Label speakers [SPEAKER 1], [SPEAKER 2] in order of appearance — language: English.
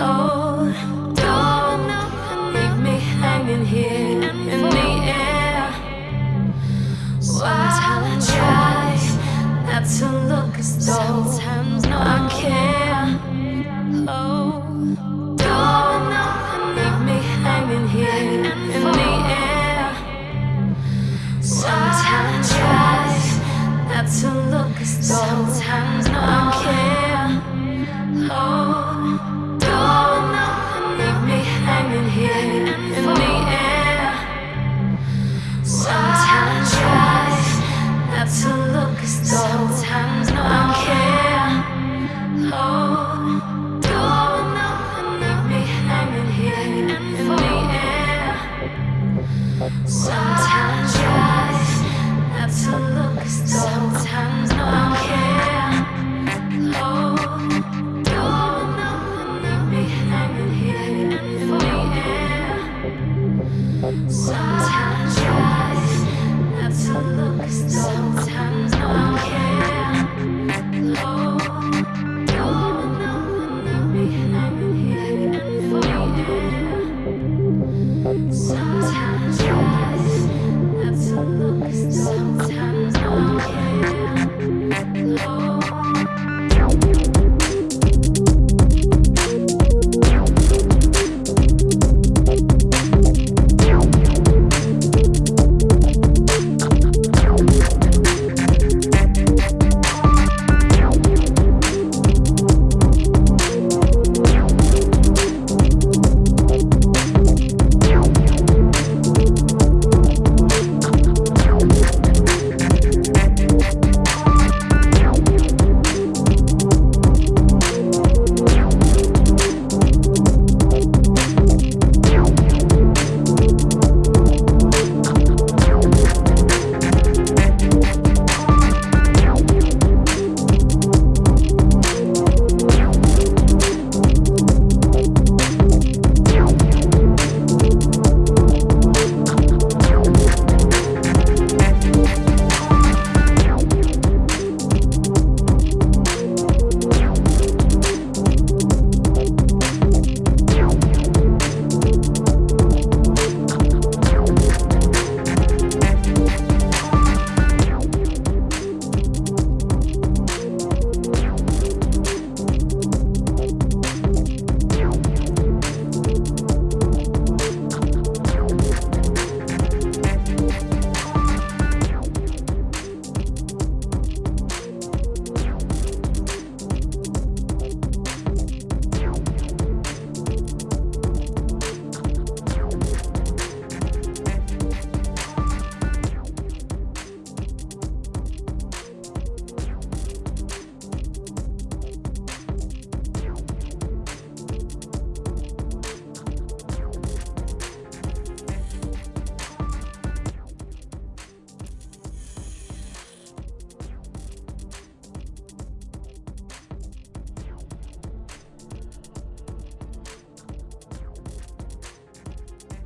[SPEAKER 1] Oh,